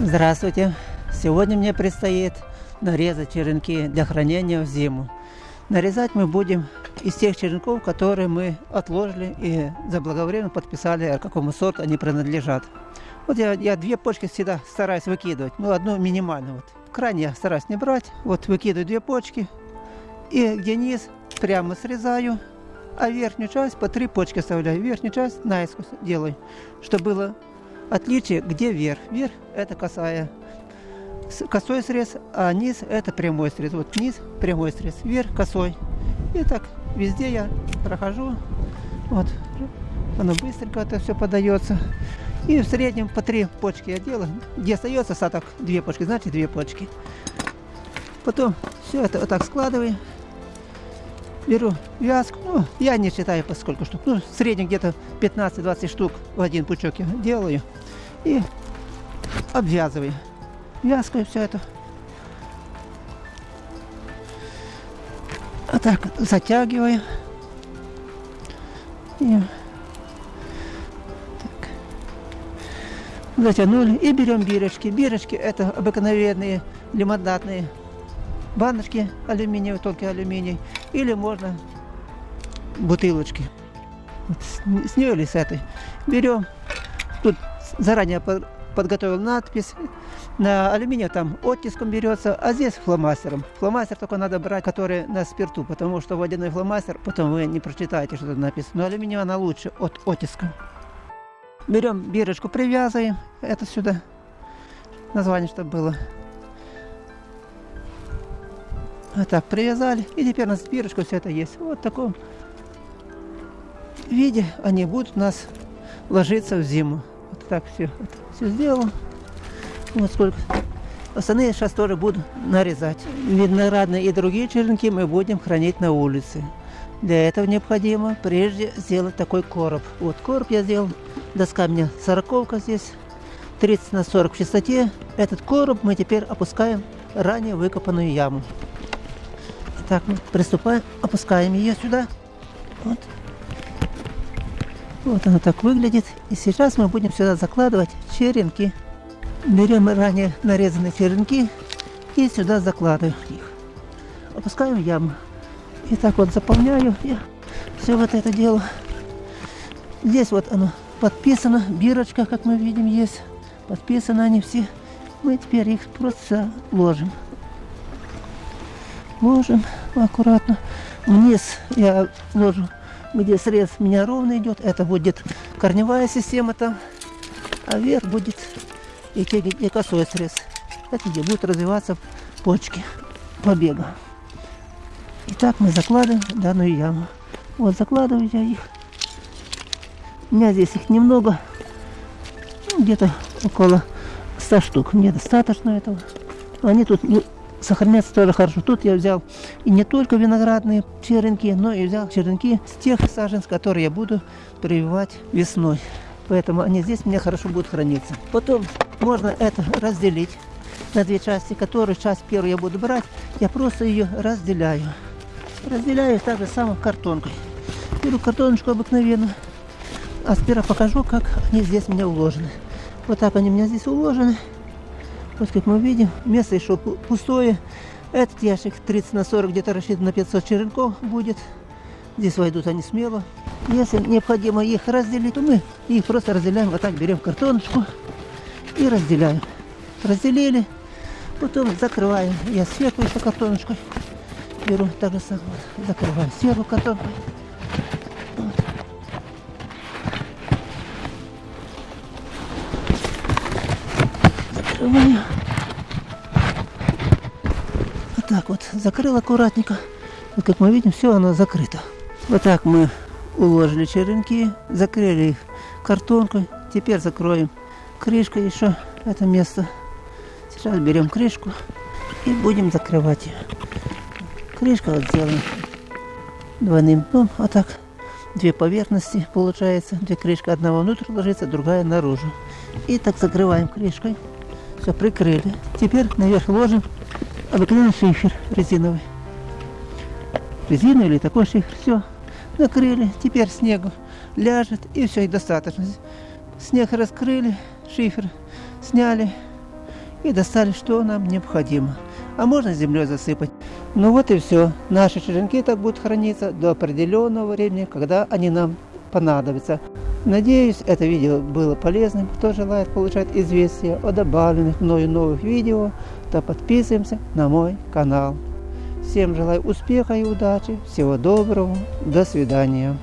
Здравствуйте! Сегодня мне предстоит нарезать черенки для хранения в зиму. Нарезать мы будем из тех черенков, которые мы отложили и заблаговременно подписали, какому сорту они принадлежат. Вот я, я две почки всегда стараюсь выкидывать, ну одну минимально. Вот. Крайне я стараюсь не брать. Вот выкидываю две почки и где низ прямо срезаю, а верхнюю часть по три почки оставляю. Верхнюю часть наискось делаю, чтобы было отличие, где верх. Верх это косая косой срез, а низ это прямой срез. Вот низ прямой срез, вверх косой. И так везде я прохожу. Вот, оно быстренько это все подается. И в среднем по три почки я делаю. Где остается остаток, две почки, значит две почки. Потом все это вот так складываю. Беру вязку, ну, я не считаю по сколько штук, ну, в среднем где-то 15-20 штук в один пучок я делаю. И обвязываю вязкой все это. А так затягиваю. И так. Затянули. И берем бирочки. Бирочки это обыкновенные лимонадные баночки алюминиевые, только алюминий. Или можно бутылочки. Вот с нее или с этой. Берем. Тут заранее подготовил надпись. На алюминия там оттиском берется, а здесь фломастером. Фломастер только надо брать, который на спирту, потому что водяной фломастер, потом вы не прочитаете, что тут написано. Но алюминий она лучше от оттиска. Берем бирочку, привязываем это сюда. Название, чтобы было. Вот так привязали. И теперь у нас бирочка все это есть. Вот в таком виде они будут у нас ложиться в зиму. Вот так все, вот, все сделал. Вот сколько. Остальные сейчас тоже буду нарезать. Виноградные и другие черенки мы будем хранить на улице. Для этого необходимо прежде сделать такой короб. Вот короб я сделал. Доска у меня сороковка здесь. 30 на 40 в чистоте. Этот короб мы теперь опускаем в ранее выкопанную яму. Так, мы приступаем, опускаем ее сюда. Вот. Вот она так выглядит. И сейчас мы будем сюда закладывать черенки. Берем ранее нарезанные черенки и сюда закладываем их. Опускаем в яму. И так вот заполняю я все вот это дело. Здесь вот оно подписано, бирочка, как мы видим, есть. Подписаны они все. Мы теперь их просто ложим. Ложим аккуратно. Вниз я ложу где срез у меня ровно идет, это будет корневая система там, а вверх будет и, и косой срез. Это где будут развиваться почки побега. Итак, мы закладываем данную яму. Вот закладываю я их. У меня здесь их немного, ну, где-то около 100 штук. Мне достаточно этого. Они тут сохраняться тоже хорошо. Тут я взял и не только виноградные черенки, но и взял черенки с тех саженцев, которые я буду прививать весной. Поэтому они здесь у меня хорошо будут храниться. Потом можно это разделить на две части, которые часть первую я буду брать, я просто ее разделяю. Разделяю так же самым картонкой. Беру картоночку обыкновенную, а сперва покажу, как они здесь у меня уложены. Вот так они у меня здесь уложены. Вот как мы видим, место еще пустое. Этот ящик 30 на 40 где-то рассчитан на 500 черенков будет. Здесь войдут они смело. Если необходимо их разделить, то мы их просто разделяем. Вот так берем картоночку и разделяем. Разделили, потом закрываем. Я сверху еще картоночкой беру, так же самое. Закрываем сверху картонкой. Вот так вот закрыл аккуратненько. Вот как мы видим, все оно закрыто. Вот так мы уложили черенки, закрыли их картонкой. Теперь закроем крышкой еще это место. Сейчас берем крышку и будем закрывать ее. Крышка вот сделаем двойным дном. Вот так две поверхности получается. Две крышки. Одна внутрь ложится, другая наружу. И так закрываем крышкой. Все, прикрыли. Теперь наверх ложим обыкновенный шифер резиновый. Резиновый или такой шифер. Все, накрыли. Теперь снегу ляжет и все, и достаточно. Снег раскрыли, шифер сняли. и достали, что нам необходимо. А можно землей засыпать. Ну вот и все. Наши черенки так будут храниться до определенного времени, когда они нам понадобятся. Надеюсь, это видео было полезным. Кто желает получать известия о добавленных мною новых видео, то подписываемся на мой канал. Всем желаю успеха и удачи. Всего доброго. До свидания.